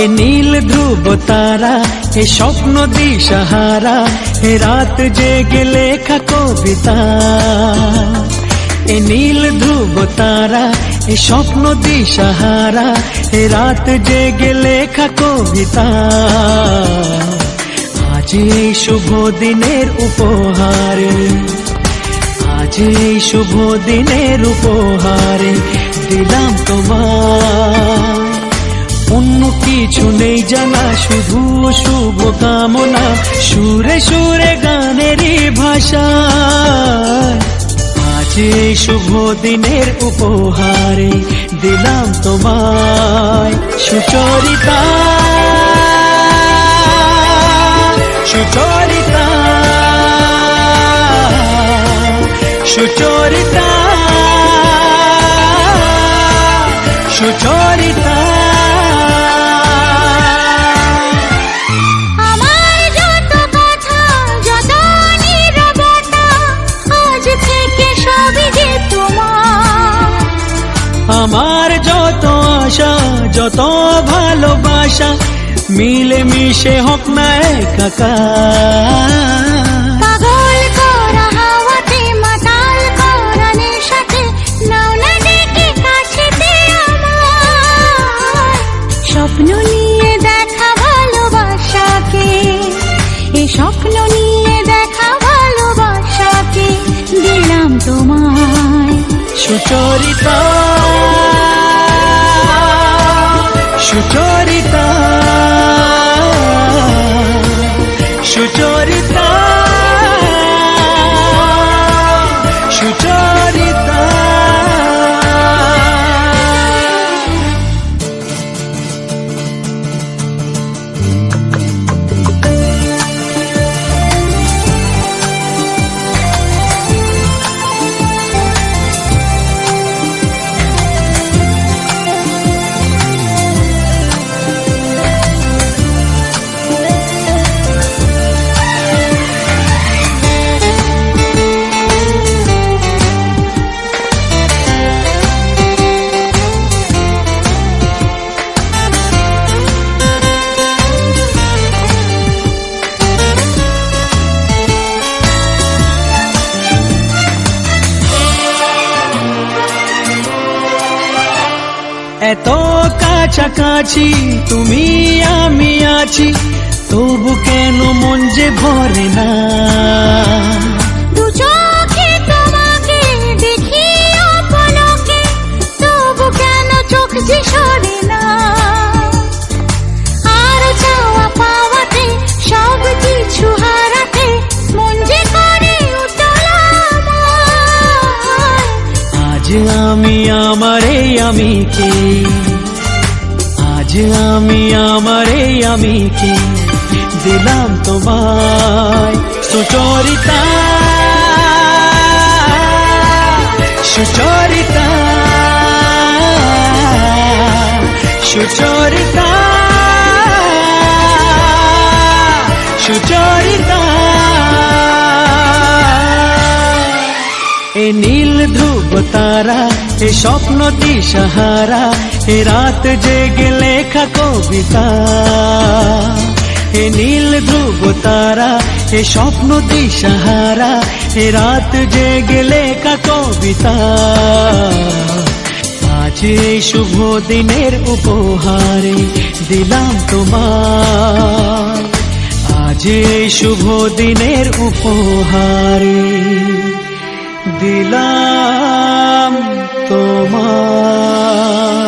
এ নীল ধ্রুব তারা এ স্বপ্ন দিশাহারা এ রাত জেগে লেখা কবিতা। এ নীল ধ্রুব তারা এ স্বপ্ন দিশাহারা এ রাত জেগে লেখা কবিতা। আজ এই শুভ দিনের উপহারে, আজ এই শুভ দিনের উপহারে দিলাম তোমার। কিছু নেই জানা, শুধু শুভ কামনা। সুরে সুরে গানেরই ভাষা। আজ শুভ দিনের উপহারে দিলাম তোমায় সুচরিতা। সুচরিতা। সুচরিতা। সুচরিতা। যত আশা যত ভালোবাসা মিলে মিশে হোক না একাকার স্বপ্ন নিয়ে দেখা ভালোবাসাকে এ স্বপ্ন নিয়ে দেখা ভালোবাসাকে দিলাম তোমায়। সুচরিতা चारिता এত কাছাকাছি তুমি আমি আছি তবু কেন মন যে ভরে না? আমি কে আজ আমি আমারে আমি কে দিলাম তোমায় সুচরিতা। সুচরিতা। ধ্রুব তারা এ স্বপ্ন দিশাহারা এ রাত জেগে লেখা কবিতা এ নীল ধ্রুব তারা এ স্বপ্ন দিশাহারা এ রাত জেগে লেখা কবিতা আজ শুভ দিনের উপহারে দিলাম তোমার আজ শুভ দিনের উপহারে দিলাম তোমার